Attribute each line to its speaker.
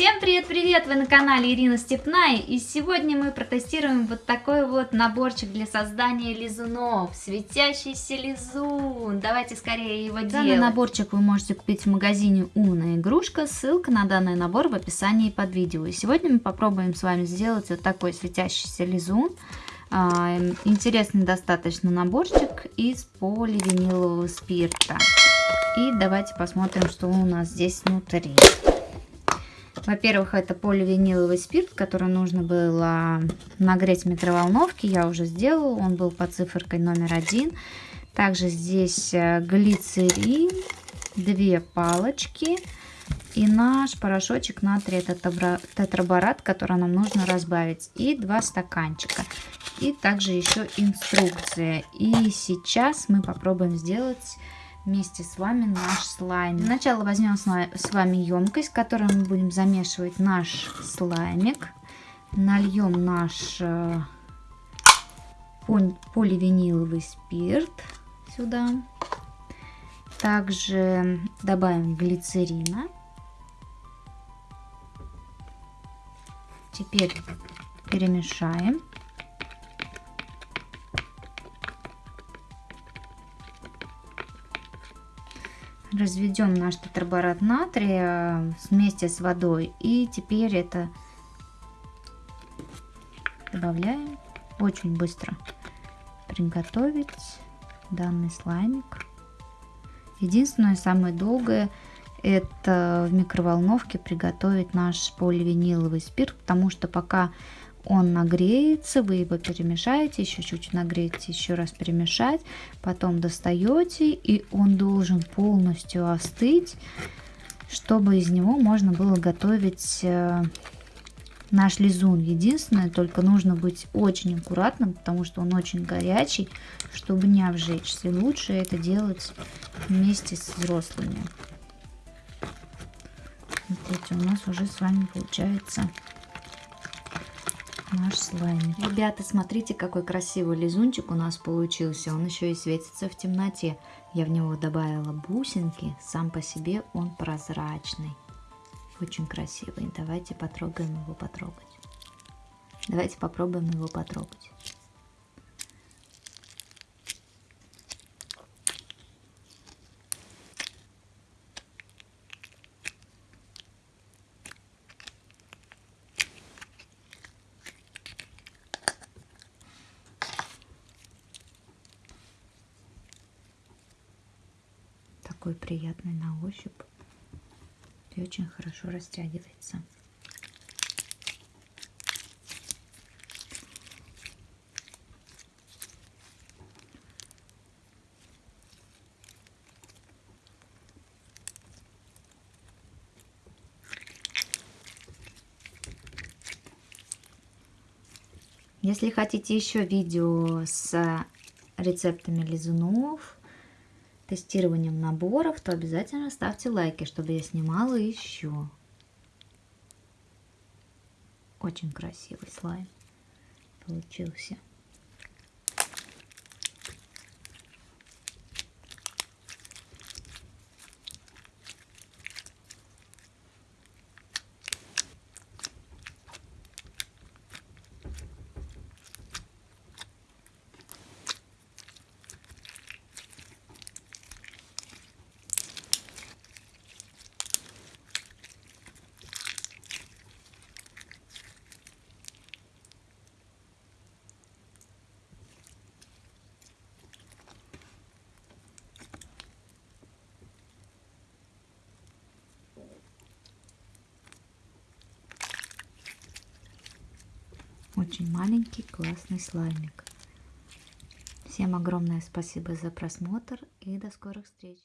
Speaker 1: Всем привет-привет! Вы на канале Ирина Степная и сегодня мы протестируем вот такой вот наборчик для создания лизунов. Светящийся лизун. Давайте скорее его делать. Данный наборчик вы можете купить в магазине Умная игрушка. Ссылка на данный набор в описании под видео. И сегодня мы попробуем с вами сделать вот такой светящийся лизун. А, интересный достаточно наборчик из поливинилового спирта. И давайте посмотрим, что у нас здесь внутри. Во-первых, это поливиниловый спирт, который нужно было нагреть в микроволновке. Я уже сделала, он был по циферкой номер один. Также здесь э, глицерин, две палочки и наш порошочек натрия тетраборат, который нам нужно разбавить. И два стаканчика. И также еще инструкция. И сейчас мы попробуем сделать вместе с вами наш слайм. Сначала возьмем с вами емкость, в которой мы будем замешивать наш слаймик. Нальем наш э, поливиниловый спирт сюда. Также добавим глицерина. Теперь перемешаем. Разведем наш тетраборат натрия вместе с водой. И теперь это добавляем. Очень быстро приготовить данный слаймик. Единственное, самое долгое, это в микроволновке приготовить наш поливиниловый спирт, потому что пока он нагреется, вы его перемешаете, еще чуть-чуть нагреете, еще раз перемешать, потом достаете, и он должен полностью остыть, чтобы из него можно было готовить э, наш лизун. Единственное, только нужно быть очень аккуратным, потому что он очень горячий, чтобы не обжечься. Лучше это делать вместе с взрослыми. Смотрите, у нас уже с вами получается наш слайм. Ребята, смотрите, какой красивый лизунчик у нас получился. Он еще и светится в темноте. Я в него добавила бусинки. Сам по себе он прозрачный. Очень красивый. Давайте потрогаем его потрогать. Давайте попробуем его потрогать. Такой приятный на ощупь и очень хорошо растягивается. Если хотите еще видео с рецептами лизунов, тестированием наборов, то обязательно ставьте лайки, чтобы я снимала еще. Очень красивый слайм получился. Очень маленький классный слаймик. Всем огромное спасибо за просмотр и до скорых встреч.